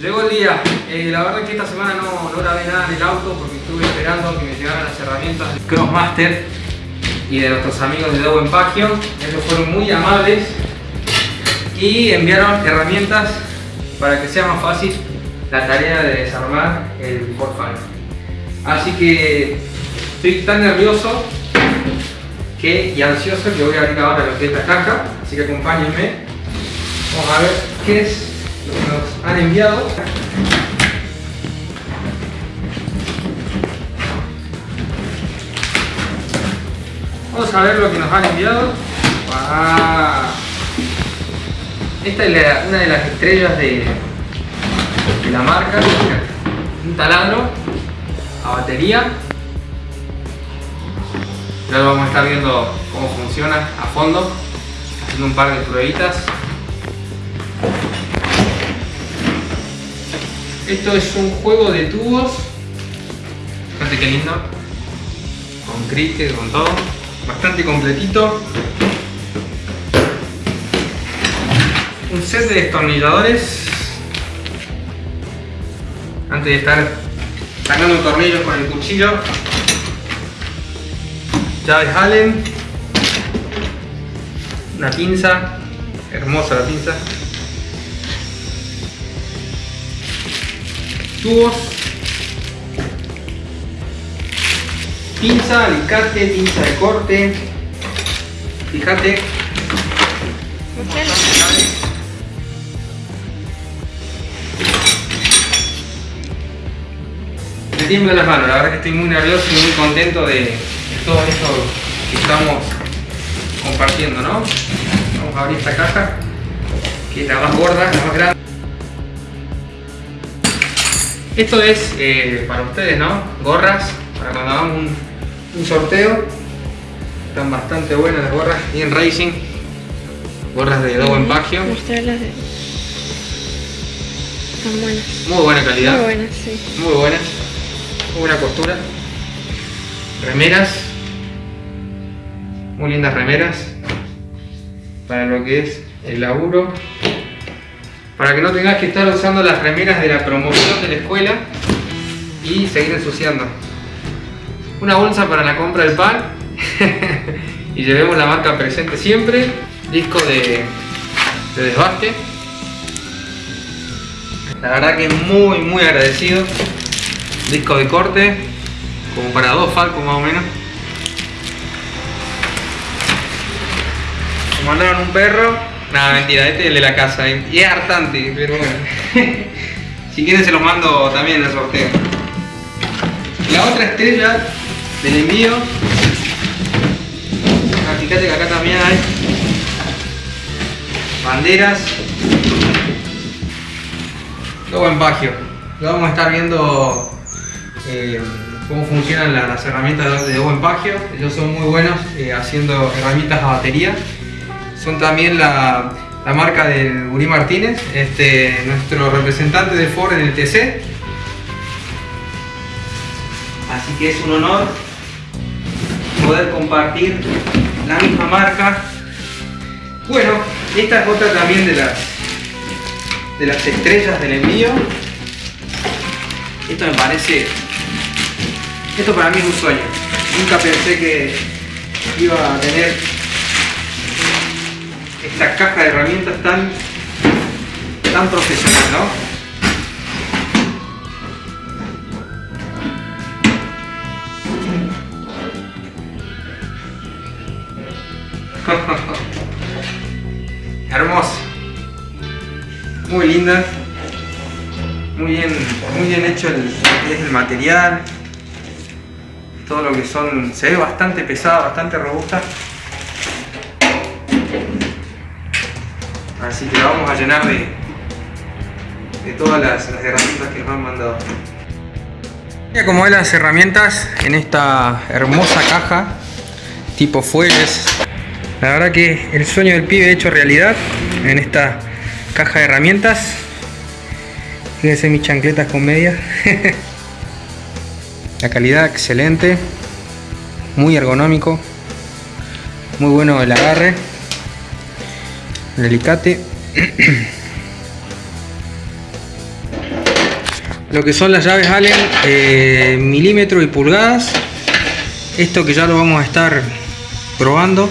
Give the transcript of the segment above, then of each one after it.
llegó el día. Eh, la verdad que esta semana no, no grabé nada en el auto porque estuve esperando que me llegaran las herramientas del Crossmaster y de nuestros amigos de Dow Empagio. Ellos fueron muy amables y enviaron herramientas para que sea más fácil la tarea de desarmar el Ford Así que estoy tan nervioso que, y ansioso que voy a abrir ahora lo que es la caja. Así que acompáñenme. Vamos a ver qué es nos han enviado. Vamos a ver lo que nos han enviado. Ah. Esta es una de las estrellas de, de la marca. Un taladro a batería. Ya lo vamos a estar viendo cómo funciona a fondo, haciendo un par de pruebitas. Esto es un juego de tubos. Fíjate qué lindo. Con cricket, con todo. Bastante completito. Un set de destornilladores. Antes de estar sacando tornillos con el cuchillo. Llaves Allen. Una pinza. Hermosa la pinza. Tubos, pinza, alicate, pinza de corte, fíjate, me tiembla las manos, la verdad que estoy muy nervioso y muy contento de, todo esto que estamos compartiendo, ¿no? Vamos a abrir esta caja, que es la más gorda, la más grande. Esto es eh, para ustedes, ¿no? Gorras, para cuando hagamos un, sorteo. Están bastante buenas las gorras, bien racing. Gorras de Dobo Empagio. Están buenas. Muy buena calidad. Muy buenas, sí. Muy buenas. Muy buena costura. Remeras. Muy lindas remeras. Para lo que es el laburo para que no tengas que estar usando las remeras de la promoción de la escuela y seguir ensuciando. Una bolsa para la compra del pan y llevemos la marca presente siempre. Disco de, de desbaste. La verdad que muy muy agradecido. Disco de corte, como para dos Falcos más o menos. Me mandaron un perro Nada, mentira, este es el de la casa y es hartante, pero bueno. si quieren se los mando también el sorteo. La otra estrella del envío. Ah, fíjate que acá también hay banderas. Todo en Bagio. Lo vamos a estar viendo eh, cómo funcionan las herramientas de Buen Pagio. Ellos son muy buenos eh, haciendo herramientas a batería son también la, marca de Uri Martínez, este, nuestro representante de Ford en el TC. Así que es un honor poder compartir la misma marca. Bueno, esta es otra también de las, de las estrellas del envío. Esto me parece... Esto para mí es un sueño. Nunca pensé que iba a tener esta caja de herramientas tan, tan profesional, ¿no? Hermosa. Muy linda. Muy bien, muy bien hecho el, el material. Todo lo que son. Se ve bastante pesada, bastante robusta. Así que la vamos a llenar de, de todas las, herramientas que nos han mandado. Mira cómo ven las herramientas en esta hermosa caja tipo fuelles. La verdad que el sueño del pibe hecho realidad en esta caja de herramientas. Fíjense mis chancletas con media. La calidad excelente, muy ergonómico, muy bueno el agarre el alicate lo que son las llaves Allen eh, milímetro y pulgadas. Esto que ya lo vamos a estar probando.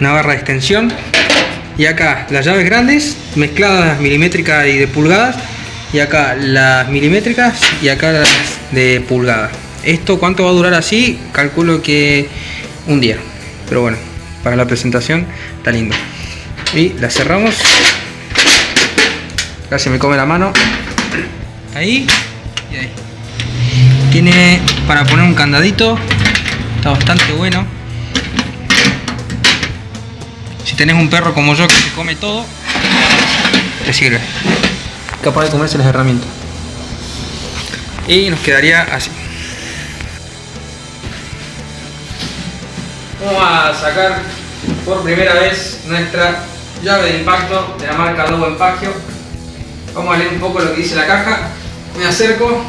Una barra de extensión. Y acá las llaves grandes mezcladas milimétricas y de pulgadas. Y acá las milimétricas y acá las de pulgadas. Esto cuánto va a durar así, calculo que un día. Pero bueno, para la presentación está lindo. Y la cerramos. Casi me come la mano. Ahí y ahí. Tiene para poner un candadito. Está bastante bueno. Si tenés un perro como yo que se come todo, te sirve. Capaz de comerse las herramientas. Y nos quedaría así. Vamos a sacar por primera vez nuestra llave de impacto de la marca Lobo Empagio. Vamos a leer un poco lo que dice la caja. Me acerco.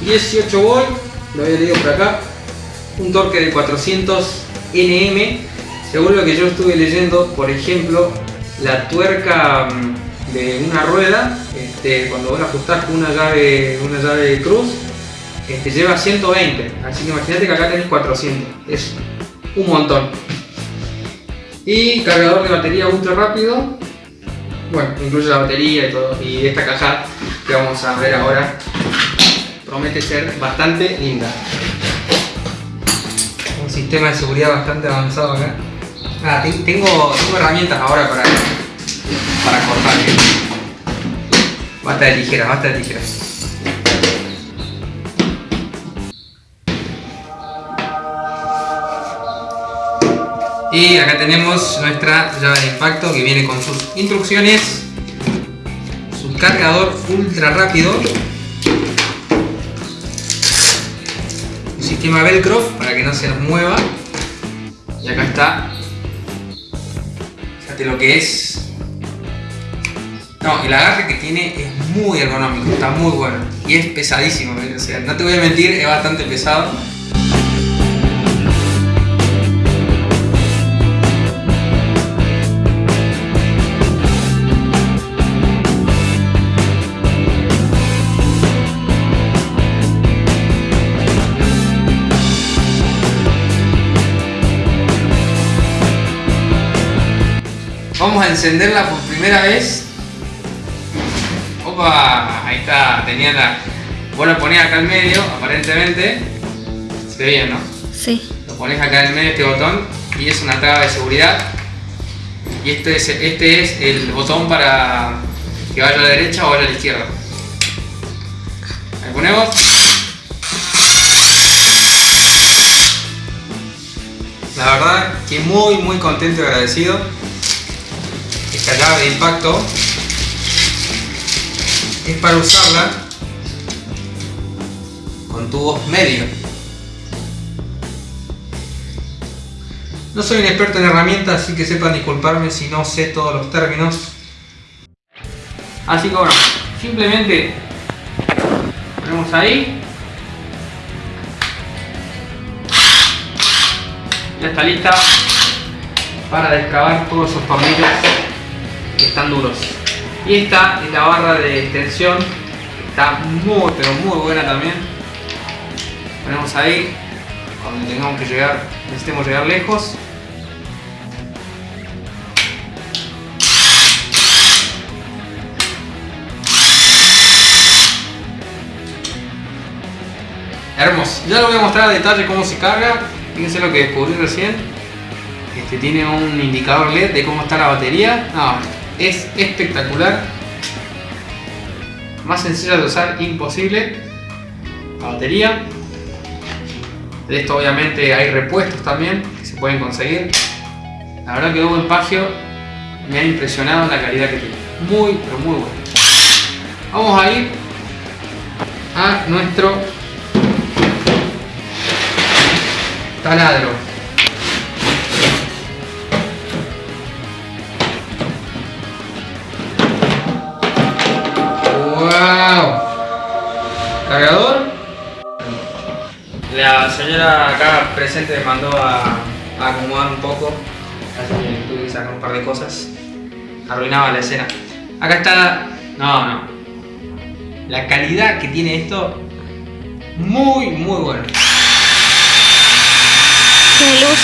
18 volt, lo había leído por acá. Un torque de 400 Nm. Según lo que yo estuve leyendo, por ejemplo, la tuerca mm, de una rueda, este, cuando vos la ajustás con una llave, una llave de cruz, este, lleva 120. Así que imagínate que acá tenés 400. Es un montón. Y cargador de batería ultra rápido. Bueno, incluye la batería y todo. Y esta caja que vamos a ver ahora promete ser bastante linda. Un sistema de seguridad bastante avanzado acá. Ah, tengo, tengo herramientas ahora para, para cortar. Basta de tijeras, basta de tijeras. Y acá tenemos nuestra llave de impacto que viene con sus instrucciones, su cargador ultra rápido, un sistema velcro para que no se nos mueva. Y acá está, fíjate lo que es, no, el agarre que tiene es muy ergonómico, está muy bueno. Y es pesadísimo, o sea, no te voy a mentir, es bastante pesado Vamos a encenderla por primera vez. Opa, ahí está, tenía la... Vos lo ponés acá en medio, aparentemente. Se ve bien, ¿no? Sí. Lo pones acá en medio este botón y es una traba de seguridad. Y este es, este es el botón para que vaya a la derecha o vaya a la izquierda. Ahí ponemos. La verdad que muy muy contento y agradecido esta llave de impacto es para usarla con tubos medios. No soy un experto en herramientas, así que sepan disculparme si no sé todos los términos. Así que bueno, simplemente ponemos ahí. Ya está lista para descavar todos esos tornillos duros. Y esta es la barra de extensión, está muy pero muy buena también. Ponemos ahí, donde tengamos que llegar, necesitemos llegar lejos. Hermoso. Ya lo voy a mostrar a detalle cómo se carga. Fíjense lo que descubrí recién. Este tiene un indicador LED de cómo está la batería. No, es espectacular. Más sencilla de usar, imposible. La batería. De esto obviamente hay repuestos también que se pueden conseguir. La verdad que Hugo Pagio me ha impresionado la calidad que tiene. Muy, pero muy bueno. Vamos a ir a nuestro taladro. Acá presente me mandó a, a acomodar un poco, así que tuve que sacar un par de cosas. Arruinaba la escena. Acá está... No, no. la calidad que tiene esto, muy, muy bueno. Tiene luz.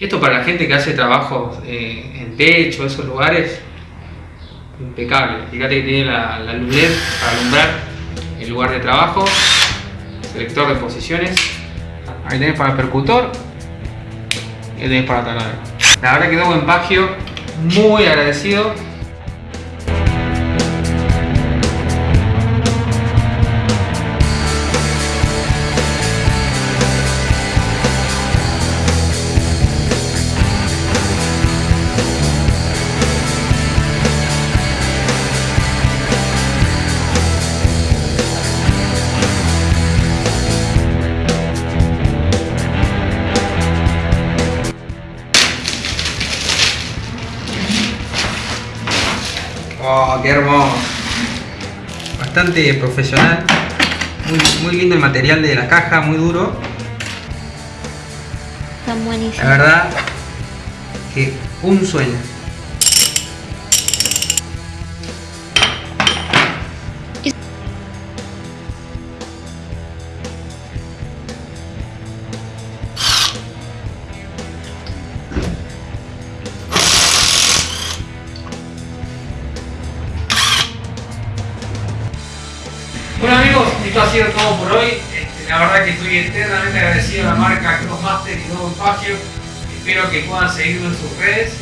Esto para la gente que hace trabajos eh, en techo, esos lugares, impecable. Fíjate que tiene la, la luz LED para alumbrar el lugar de trabajo, selector de posiciones. Ahí tenés para el percutor y ahí tenés para taladro. La verdad quedó buen pagio, muy agradecido. Oh, qué hermoso. Bastante profesional. Muy, muy lindo el material de la caja, muy duro. Están La buenísimos. verdad que un sueño. Ha sido todo por hoy. Este, La verdad que estoy eternamente agradecido a la marca Crossmaster y Nuevo Pagio. Espero que puedan seguirlo en sus redes.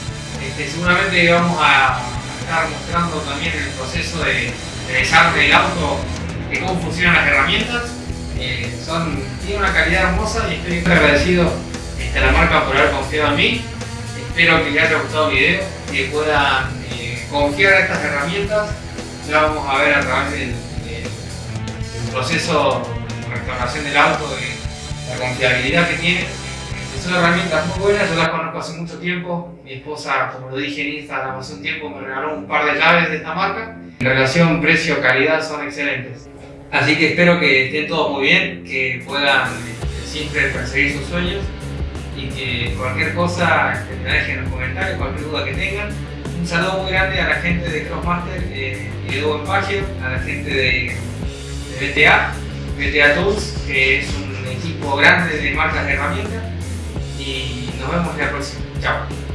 Este, seguramente vamos a estar mostrando también el proceso de, de desarme del auto, de cómo funcionan las herramientas. Eh, son, tiene una calidad hermosa y estoy muy agradecido este, a la marca por haber confiado en mí. Espero que les haya gustado el video, que puedan eh, confiar en estas herramientas. Ya vamos a ver a través del proceso de restauración del auto, de la confiabilidad que tiene. Son herramientas muy buenas, yo las conozco hace mucho tiempo. Mi esposa, como lo dije en Instagram hace un tiempo, me regaló un par de llaves de esta marca. En relación precio-calidad son excelentes. Así que espero que estén todos muy bien, que puedan eh, siempre perseguir sus sueños y que cualquier cosa que me dejen en los comentarios, cualquier duda que tengan. Un saludo muy grande a la gente de Crossmaster eh, y de Pagio, a la gente de BTA, BTA Tools, que es un equipo grande de marcas de herramientas. Y nos vemos la próxima. Chao.